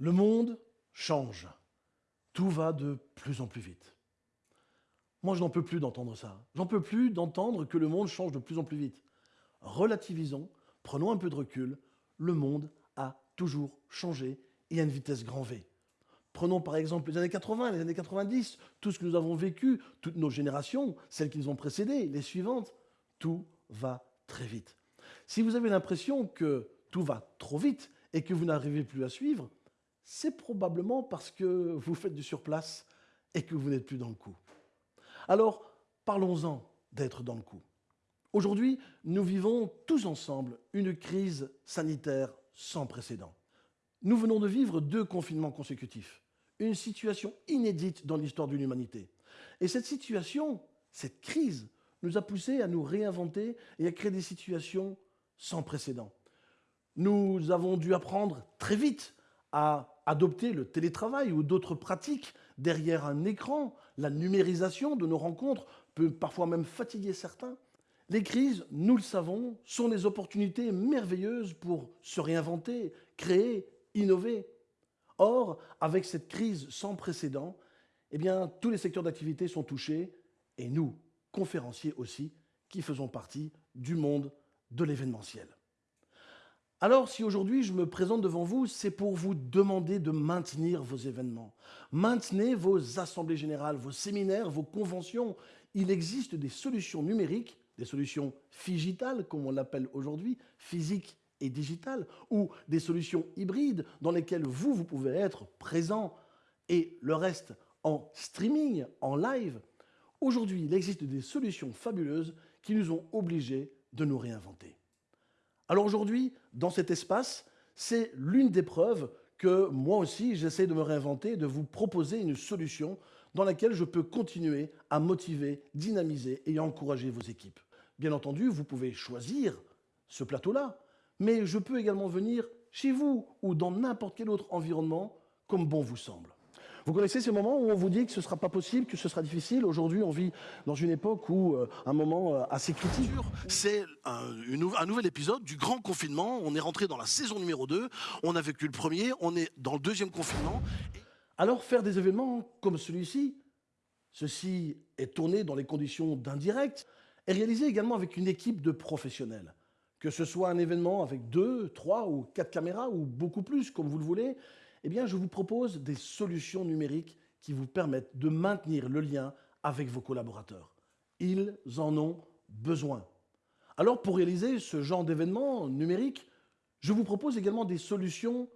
Le monde change. Tout va de plus en plus vite. Moi, je n'en peux plus d'entendre ça. J'en peux plus d'entendre que le monde change de plus en plus vite. Relativisons, prenons un peu de recul. Le monde a toujours changé et à une vitesse grand V. Prenons par exemple les années 80, les années 90, tout ce que nous avons vécu, toutes nos générations, celles qui nous ont précédées, les suivantes, tout va très vite. Si vous avez l'impression que tout va trop vite et que vous n'arrivez plus à suivre, c'est probablement parce que vous faites du surplace et que vous n'êtes plus dans le coup. Alors, parlons-en d'être dans le coup. Aujourd'hui, nous vivons tous ensemble une crise sanitaire sans précédent. Nous venons de vivre deux confinements consécutifs, une situation inédite dans l'histoire de l'humanité. Et cette situation, cette crise, nous a poussés à nous réinventer et à créer des situations sans précédent. Nous avons dû apprendre très vite à adopter le télétravail ou d'autres pratiques derrière un écran. La numérisation de nos rencontres peut parfois même fatiguer certains. Les crises, nous le savons, sont des opportunités merveilleuses pour se réinventer, créer, innover. Or, avec cette crise sans précédent, eh tous les secteurs d'activité sont touchés, et nous, conférenciers aussi, qui faisons partie du monde de l'événementiel. Alors, si aujourd'hui je me présente devant vous, c'est pour vous demander de maintenir vos événements. Maintenez vos assemblées générales, vos séminaires, vos conventions. Il existe des solutions numériques, des solutions digitales, comme on l'appelle aujourd'hui, physiques et digitales, ou des solutions hybrides dans lesquelles vous, vous pouvez être présent et le reste en streaming, en live. Aujourd'hui, il existe des solutions fabuleuses qui nous ont obligés de nous réinventer. Alors aujourd'hui, dans cet espace, c'est l'une des preuves que moi aussi, j'essaie de me réinventer, de vous proposer une solution dans laquelle je peux continuer à motiver, dynamiser et encourager vos équipes. Bien entendu, vous pouvez choisir ce plateau-là, mais je peux également venir chez vous ou dans n'importe quel autre environnement comme bon vous semble. Vous connaissez ces moments où on vous dit que ce ne sera pas possible, que ce sera difficile? Aujourd'hui, on vit dans une époque où euh, un moment euh, assez critique. C'est un, un, nouvel épisode du grand confinement. On est rentré dans la saison numéro 2. On a vécu le premier, on est dans le deuxième confinement. Alors faire des événements comme celui-ci, ceci est tourné dans les conditions d'indirect, est réalisé également avec une équipe de professionnels. Que ce soit un événement avec deux, trois ou quatre caméras ou beaucoup plus, comme vous le voulez, eh bien, je vous propose des solutions numériques qui vous permettent de maintenir le lien avec vos collaborateurs. Ils en ont besoin. Alors, pour réaliser ce genre d'événement numérique, je vous propose également des solutions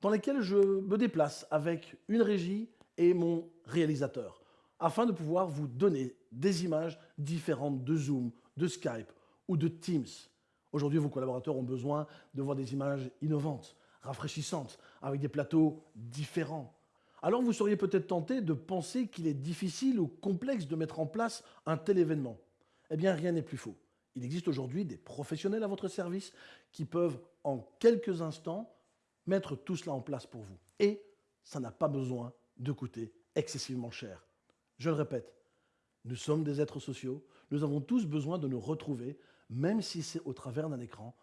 dans lesquelles je me déplace avec une régie et mon réalisateur, afin de pouvoir vous donner des images différentes de Zoom, de Skype ou de Teams. Aujourd'hui, vos collaborateurs ont besoin de voir des images innovantes, rafraîchissantes, avec des plateaux différents. Alors vous seriez peut-être tenté de penser qu'il est difficile ou complexe de mettre en place un tel événement. Eh bien, rien n'est plus faux. Il existe aujourd'hui des professionnels à votre service qui peuvent, en quelques instants, mettre tout cela en place pour vous. Et ça n'a pas besoin de coûter excessivement cher. Je le répète, nous sommes des êtres sociaux, nous avons tous besoin de nous retrouver, même si c'est au travers d'un écran,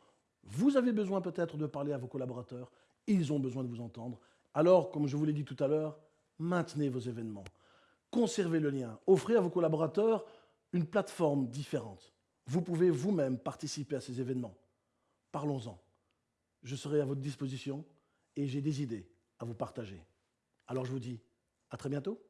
vous avez besoin peut-être de parler à vos collaborateurs, ils ont besoin de vous entendre. Alors, comme je vous l'ai dit tout à l'heure, maintenez vos événements, conservez le lien, offrez à vos collaborateurs une plateforme différente. Vous pouvez vous-même participer à ces événements. Parlons-en. Je serai à votre disposition et j'ai des idées à vous partager. Alors je vous dis à très bientôt.